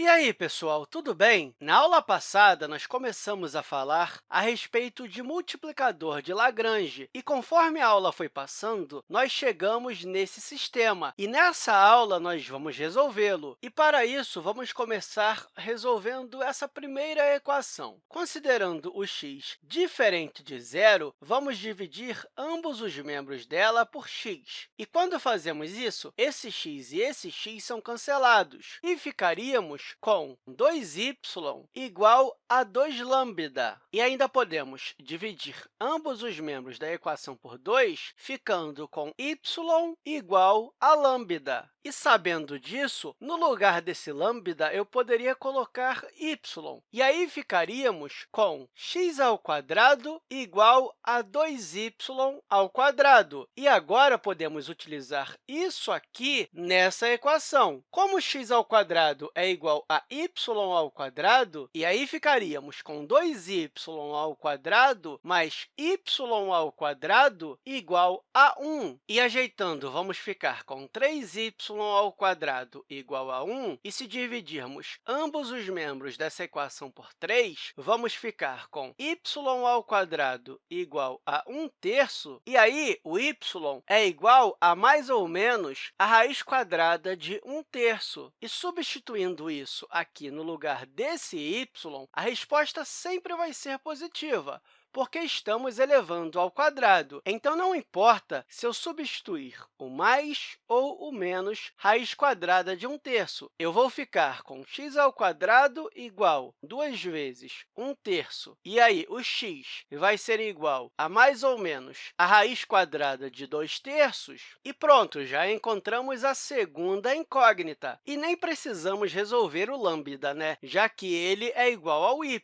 E aí, pessoal, tudo bem? Na aula passada, nós começamos a falar a respeito de multiplicador de Lagrange, e conforme a aula foi passando, nós chegamos nesse sistema, e nessa aula nós vamos resolvê-lo. E, para isso, vamos começar resolvendo essa primeira equação. Considerando o x diferente de zero, vamos dividir ambos os membros dela por x. E, quando fazemos isso, esse x e esse x são cancelados, e ficaríamos com 2y igual a 2 lambda. E ainda podemos dividir ambos os membros da equação por 2, ficando com y igual a lambda. E, sabendo disso, no lugar desse lambda, eu poderia colocar y. E aí, ficaríamos com x ao quadrado igual a 2y ao quadrado. E agora, podemos utilizar isso aqui nessa equação. Como x ao quadrado é igual a y ao quadrado, e aí ficaríamos com 2y ao quadrado mais y ao quadrado igual a 1. E, ajeitando, vamos ficar com 3y ao quadrado igual a 1, e se dividirmos ambos os membros dessa equação por 3, vamos ficar com y ao quadrado igual a 1 terço, e aí o y é igual a mais ou menos a raiz quadrada de 1 terço. E substituindo isso aqui no lugar desse y, a resposta sempre vai ser positiva, porque estamos elevando ao quadrado. Então, não importa se eu substituir o mais ou o menos raiz quadrada de 1 terço. Eu vou ficar com x ao quadrado igual 2 vezes 1 terço. E aí, o x vai ser igual a mais ou menos a raiz quadrada de 2 terços. E pronto, já encontramos a segunda incógnita. E nem precisamos resolver o lambda, né? já que ele é igual ao y.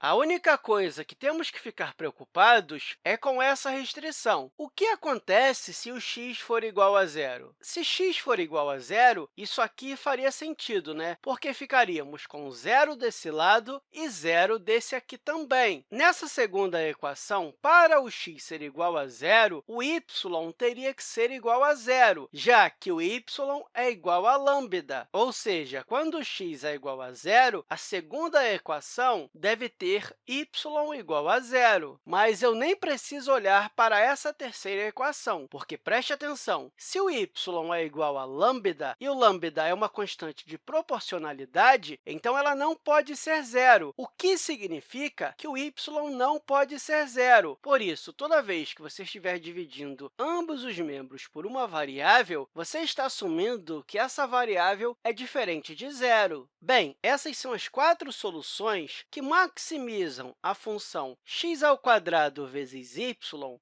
A única coisa que temos que ficar ficar preocupados é com essa restrição. O que acontece se o x for igual a zero? Se x for igual a zero, isso aqui faria sentido, né? porque ficaríamos com zero desse lado e zero desse aqui também. Nessa segunda equação, para o x ser igual a zero, o y teria que ser igual a zero, já que o y é igual a lambda. Ou seja, quando x é igual a zero, a segunda equação deve ter y igual a zero zero, mas eu nem preciso olhar para essa terceira equação, porque, preste atenção, se o y é igual a lambda e o lambda é uma constante de proporcionalidade, então ela não pode ser zero, o que significa que o y não pode ser zero. Por isso, toda vez que você estiver dividindo ambos os membros por uma variável, você está assumindo que essa variável é diferente de zero. Bem, essas são as quatro soluções que maximizam a função x ao quadrado vezes y,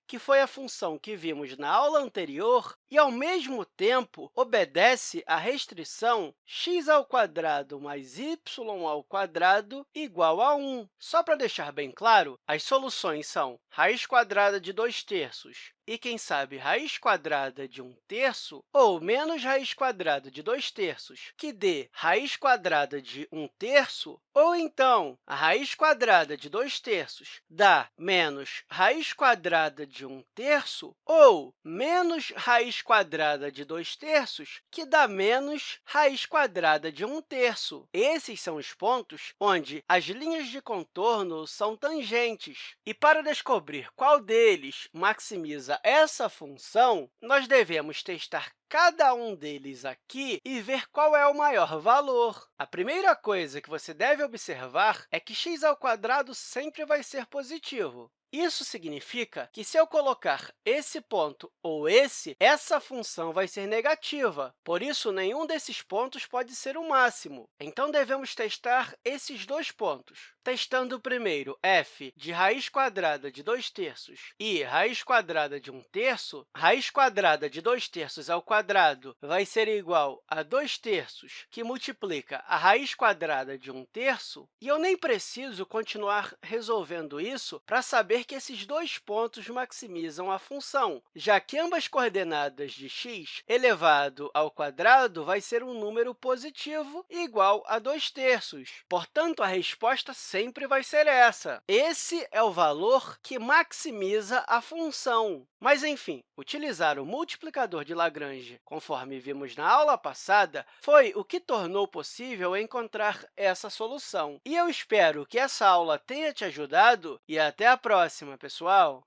que foi a função que vimos na aula anterior, e, ao mesmo tempo, obedece à restrição x ao quadrado mais y ao quadrado igual a 1. Só para deixar bem claro, as soluções são raiz quadrada de 2 terços e, quem sabe, raiz quadrada de 1 terço, ou menos raiz quadrada de 2 terços, que dê raiz quadrada de 1 terço, ou, então, a raiz quadrada de 2 terços dá menos raiz quadrada de 1 terço, ou menos raiz quadrada de 2 terços, que dá menos raiz quadrada de 1 terço. Esses são os pontos onde as linhas de contorno são tangentes. E, para descobrir qual deles maximiza essa função, nós devemos testar cada um deles aqui e ver qual é o maior valor. A primeira coisa que você deve observar é que x ao quadrado sempre vai ser positivo. Isso significa que, se eu colocar esse ponto ou esse, essa função vai ser negativa. Por isso, nenhum desses pontos pode ser o máximo. Então, devemos testar esses dois pontos. Testando primeiro f de raiz quadrada de 2 terços e raiz quadrada de 1 terço, raiz quadrada de 2 terços ao vai ser igual a 2 terços, que multiplica a raiz quadrada de 1 terço, e eu nem preciso continuar resolvendo isso para saber que esses dois pontos maximizam a função, já que ambas coordenadas de x elevado ao quadrado vai ser um número positivo igual a 2 terços. Portanto, a resposta sempre vai ser essa. Esse é o valor que maximiza a função. Mas, enfim, utilizar o multiplicador de Lagrange Lagrange, conforme vimos na aula passada, foi o que tornou possível encontrar essa solução. E eu espero que essa aula tenha te ajudado e até a próxima, pessoal!